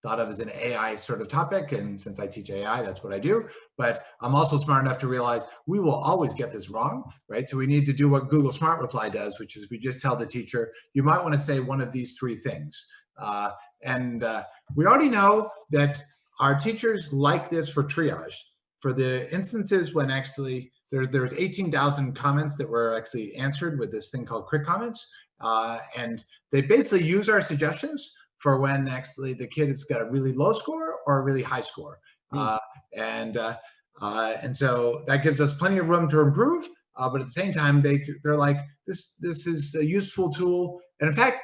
thought of as an AI sort of topic. And since I teach AI, that's what I do. But I'm also smart enough to realize we will always get this wrong, right? So we need to do what Google Smart Reply does, which is we just tell the teacher, you might want to say one of these three things. Uh, and uh, we already know that our teachers like this for triage. For the instances when actually there, there's 18,000 comments that were actually answered with this thing called quick comments. Uh, and they basically use our suggestions for when actually the kid has got a really low score or a really high score. Hmm. Uh, and uh, uh, and so that gives us plenty of room to improve. Uh, but at the same time, they they're like this this is a useful tool. And in fact,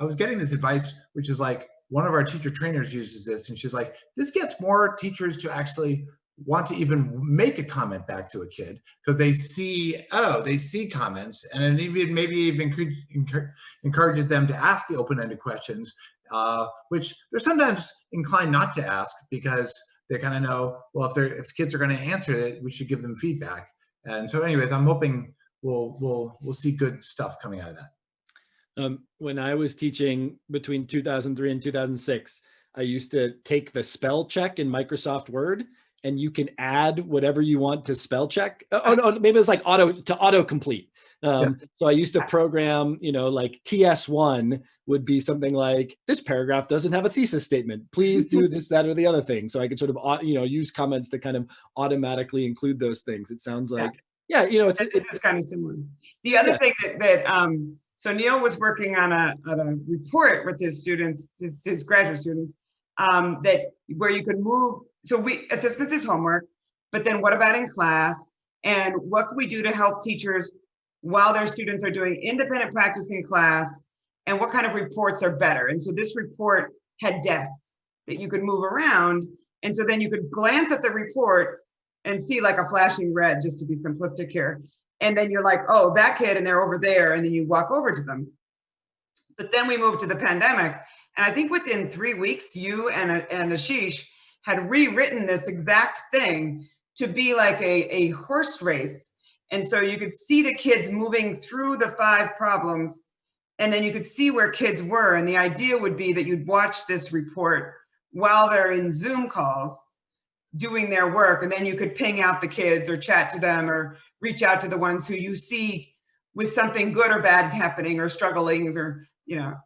I was getting this advice, which is like one of our teacher trainers uses this and she's like, this gets more teachers to actually want to even make a comment back to a kid because they see, oh, they see comments and it even maybe even encourages them to ask the open-ended questions, uh, which they're sometimes inclined not to ask because they kind of know, well, if they're if kids are going to answer it, we should give them feedback. And so anyways, I'm hoping we'll we'll we'll see good stuff coming out of that. Um, when I was teaching between 2003 and 2006, I used to take the spell check in Microsoft Word and you can add whatever you want to spell check. Oh, no, maybe it's like auto to auto complete. Um, yeah. So I used to program, you know, like TS1 would be something like this paragraph doesn't have a thesis statement. Please do this, that, or the other thing. So I could sort of, you know, use comments to kind of automatically include those things. It sounds like, yeah, yeah you know, it's, it's, it's, kind of similar. The other yeah. thing that, that um, so Neil was working on a, on a report with his students, his, his graduate students, um, that where you could move. So we ASSISTments is homework, but then what about in class? And what can we do to help teachers while their students are doing independent practice in class? And what kind of reports are better? And so this report had desks that you could move around. And so then you could glance at the report and see like a flashing red, just to be simplistic here. And then you're like, oh, that kid, and they're over there. And then you walk over to them. But then we moved to the pandemic and I think within three weeks, you and, and Ashish had rewritten this exact thing to be like a, a horse race. And so you could see the kids moving through the five problems and then you could see where kids were. And the idea would be that you'd watch this report while they're in Zoom calls doing their work. And then you could ping out the kids or chat to them or reach out to the ones who you see with something good or bad happening or struggling or, you know,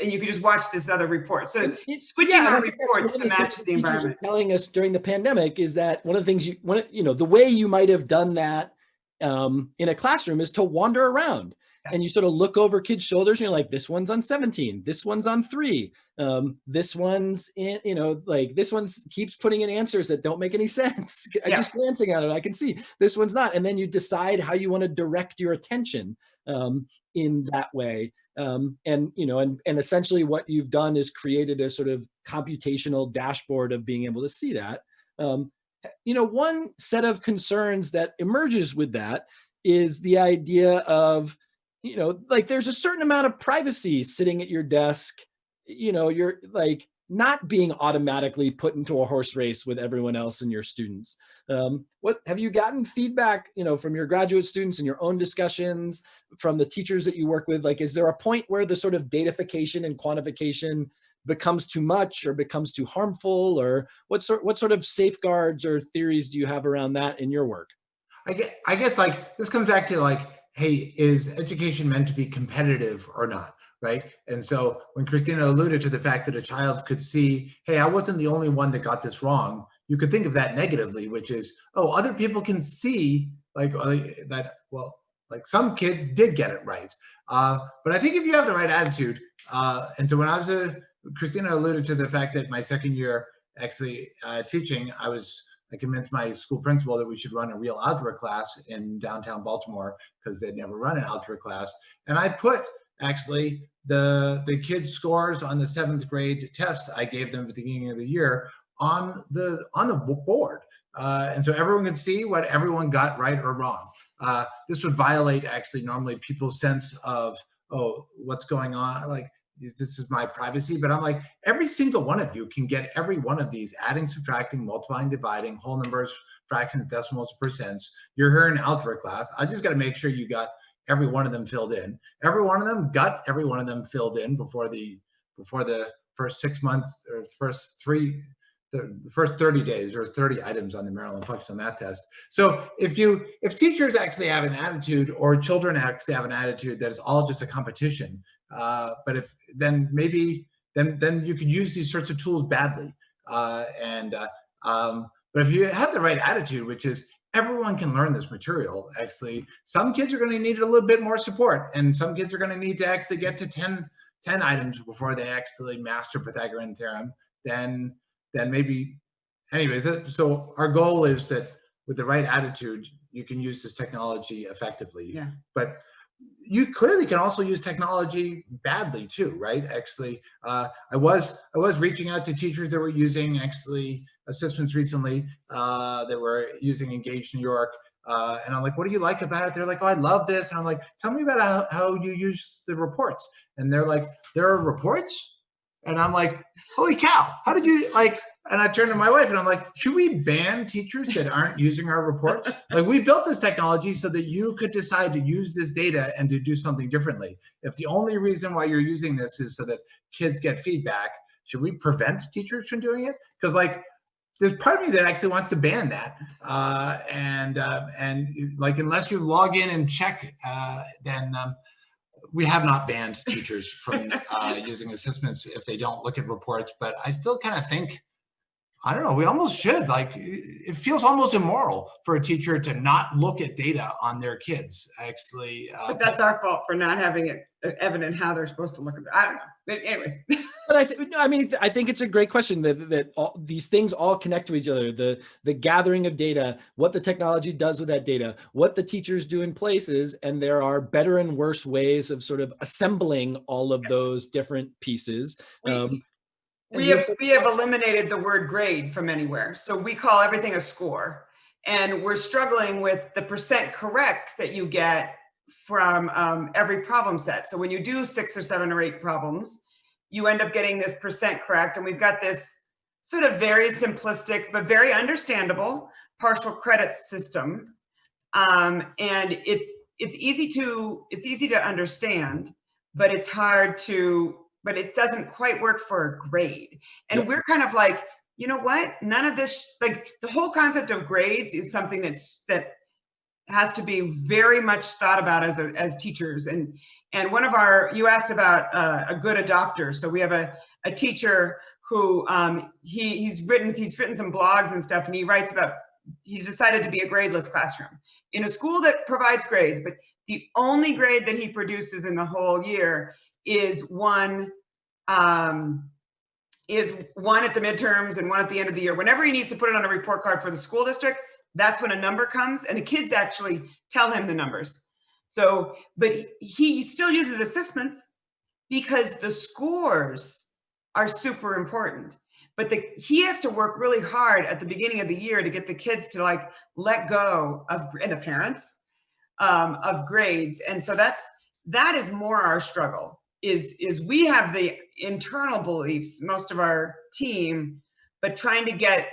and you can just watch this other report. So it's switching yeah, our reports to match the environment. Telling us during the pandemic is that one of the things you, one, you know, the way you might have done that um, in a classroom is to wander around and you sort of look over kids' shoulders and you're like, this one's on 17, this one's on three, um, this one's in, you know, like this one's keeps putting in answers that don't make any sense. Yeah. Just glancing at it, I can see this one's not. And then you decide how you want to direct your attention um, in that way. Um, and, you know, and, and essentially what you've done is created a sort of computational dashboard of being able to see that. Um, you know, one set of concerns that emerges with that is the idea of, you know, like there's a certain amount of privacy sitting at your desk, you know, you're like, not being automatically put into a horse race with everyone else and your students. Um, what have you gotten feedback, you know, from your graduate students and your own discussions from the teachers that you work with? Like, is there a point where the sort of datafication and quantification becomes too much or becomes too harmful or what sort, what sort of safeguards or theories do you have around that in your work? I guess, I guess like, this comes back to like, hey, is education meant to be competitive or not? Right? And so when Christina alluded to the fact that a child could see, hey, I wasn't the only one that got this wrong, you could think of that negatively, which is, oh, other people can see like uh, that, well, like some kids did get it right. Uh, but I think if you have the right attitude, uh, and so when I was a, Christina alluded to the fact that my second year actually uh, teaching, I was, I convinced my school principal that we should run a real algebra class in downtown Baltimore because they'd never run an algebra class. And I put actually the the kids scores on the seventh grade test I gave them at the beginning of the year on the on the board. Uh, and so everyone can see what everyone got right or wrong. Uh, this would violate actually normally people's sense of, oh, what's going on? Like, this is my privacy, but I'm like, every single one of you can get every one of these adding, subtracting, multiplying, dividing, whole numbers, fractions, decimals, percents. You're here in algebra class. I just got to make sure you got every one of them filled in. Every one of them got every one of them filled in before the before the first six months or first three the, first 30 days or 30 items on the Maryland functional math test. So if you if teachers actually have an attitude or children actually have an attitude that is all just a competition, uh, but if then maybe then then you could use these sorts of tools badly. Uh, and uh, um, but if you have the right attitude, which is everyone can learn this material. Actually, some kids are going to need a little bit more support and some kids are going to need to actually get to 10, 10 items before they actually master Pythagorean theorem. Then, then maybe, anyways, so our goal is that with the right attitude, you can use this technology effectively. Yeah. But, you clearly can also use technology badly too, right? Actually, uh, I was I was reaching out to teachers that were using actually ASSISTments recently uh, that were using Engage New York, uh, and I'm like, what do you like about it? They're like, oh, I love this, and I'm like, tell me about how, how you use the reports, and they're like, there are reports, and I'm like, holy cow, how did you like? And I turned to my wife and I'm like, should we ban teachers that aren't using our reports? Like we built this technology so that you could decide to use this data and to do something differently. If the only reason why you're using this is so that kids get feedback, should we prevent teachers from doing it? Because like, there's part of me that actually wants to ban that. Uh, and uh, and like, unless you log in and check, uh, then um, we have not banned teachers from uh, using ASSISTments if they don't look at reports. But I still kind of think I don't know. We almost should. Like, it feels almost immoral for a teacher to not look at data on their kids. Actually, uh, But that's our fault for not having it uh, evident how they're supposed to look at it. I don't know. But anyways, But I, th- I mean, I think it's a great question that that all, these things all connect to each other. The the gathering of data, what the technology does with that data, what the teachers do in places, and there are better and worse ways of sort of assembling all of those different pieces. Um, and we have, we have eliminated the word grade from anywhere. So we call everything a score. And we're struggling with the percent correct that you get from um, every problem set. So when you do six or seven or eight problems, you end up getting this percent correct. And we've got this sort of very simplistic, but very understandable partial credit system. Um, and it's, it's easy to, it's easy to understand, but it's hard to, but it doesn't quite work for a grade. And Yep. we're kind of like, you know what? None of this, like the whole concept of grades is something that's, that has to be very much thought about as a, as teachers. And, and one of our, you asked about uh, a good adopter. So we have a, a teacher who um, he, he's written, he's written some blogs and stuff and he writes about, he's decided to be a gradeless classroom in a school that provides grades, but the only grade that he produces in the whole year is one um, is one at the midterms and one at the end of the year. Whenever he needs to put it on a report card for the school district, that's when a number comes and the kids actually tell him the numbers. So, but he still uses ASSISTments because the scores are super important. But the, he has to work really hard at the beginning of the year to get the kids to like let go of, and the parents, um, of grades. And so that's, that is more our struggle is, is we have the internal beliefs, most of our team, but trying to get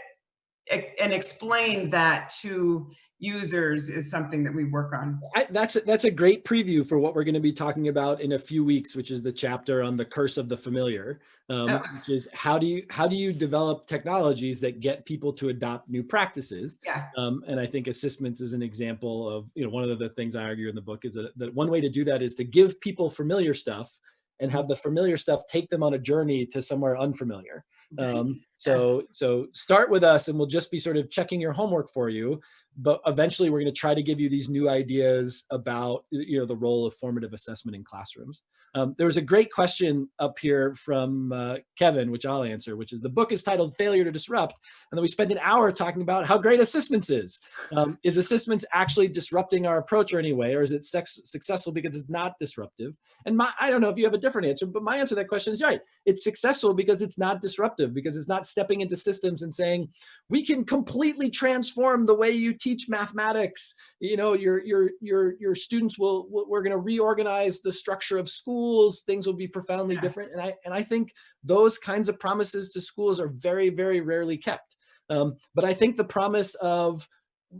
and explain that to users is something that we work on. I, that's a, that's a great preview for what we're going to be talking about in a few weeks, which is the chapter on the curse of the familiar, um, Oh. which is how do you how do you develop technologies that get people to adopt new practices? Yeah. Um, and I think ASSISTments is an example of you know one of the things I argue in the book is that, that one way to do that is to give people familiar stuff and have the familiar stuff take them on a journey to somewhere unfamiliar. Um, so so start with us and we'll just be sort of checking your homework for you but eventually we're going to try to give you these new ideas about you know the role of formative assessment in classrooms. Um, there was a great question up here from uh, kevin which i'll answer which is the book is titled failure to disrupt and then we spent an hour talking about how great ASSISTments is. Um, is ASSISTments actually disrupting our approach or anyway, or is it successful because it's not disruptive? And my i don't know if you have a different answer but my answer to that question is right it's successful because it's not disruptive because it's not stepping into systems and saying we can completely transform the way you teach mathematics. You know your your your your students will, we're going to reorganize the structure of schools. Things will be profoundly Yeah. different. And i and i think those kinds of promises to schools are very very rarely kept. Um, but i think the promise of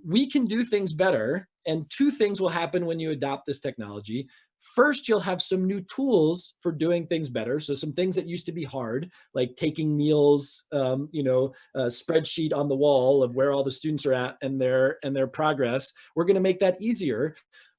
we can do things better and two things will happen when you adopt this technology First, you'll have some new tools for doing things better. So some things that used to be hard, like taking Neil's, um, you know, spreadsheet on the wall of where all the students are at and their and their progress. We're going to make that easier.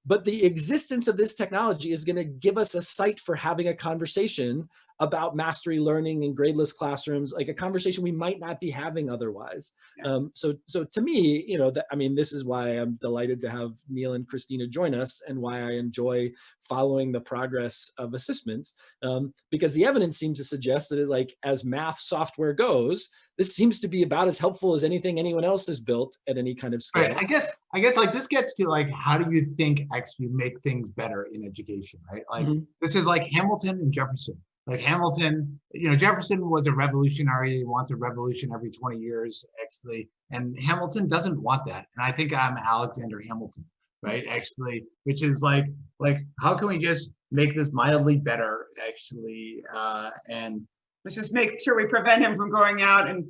But the existence of this technology is going to give us a site for having a conversation about mastery learning in gradeless classrooms, like a conversation we might not be having otherwise. Yeah. Um, so, so to me, you know, that, I mean, this is why I'm delighted to have Neil and Christina join us and why I enjoy following the progress of ASSISTments um, because the evidence seems to suggest that it, like as math software goes, this seems to be about as helpful as anything anyone else has built at any kind of scale. Right. I guess I guess like this gets to like how do you think actually make things better in education, right? Like Mhm. this is like Hamilton and Jefferson. Like Hamilton, you know, Jefferson was a revolutionary, he wants a revolution every 20 years, actually. And Hamilton doesn't want that. And I think I'm Alexander Hamilton, right? Actually, which is like, like, how can we just make this mildly better, actually? Uh, and Let's just make sure we prevent him from going out and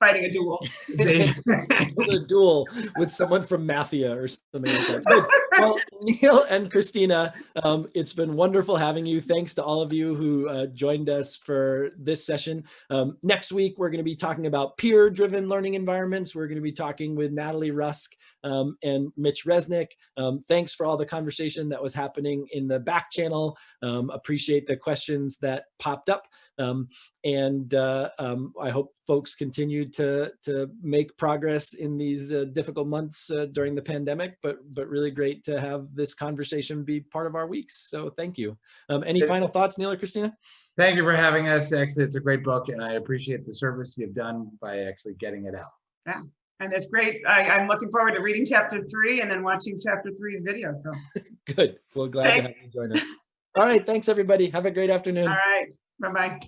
fighting a duel. they, a duel with someone from MATHia or something like that. Good. Well, Neil and Christina, um, it's been wonderful having you. Thanks to all of you who uh, joined us for this session. Um, next week, we're going to be talking about peer-driven learning environments. We're going to be talking with Natalie Rusk um, and Mitch Resnick. Um, thanks for all the conversation that was happening in the back channel. Um, appreciate the questions that popped up. Um, and uh, I hope folks continue to to make progress in these uh, difficult months uh, during the pandemic. But but really great to have this conversation be part of our weeks. So thank you. Um, any final thoughts, Neil or Christina? thank you for having us. Actually, it's a great book, and I appreciate the service you've done by actually getting it out. Yeah. And it's great. I, I'm looking forward to reading chapter three and then watching chapter three's video. So, Good. Well, glad to have you join us. All right. Thanks, everybody. Have a great afternoon. all right, bye-bye.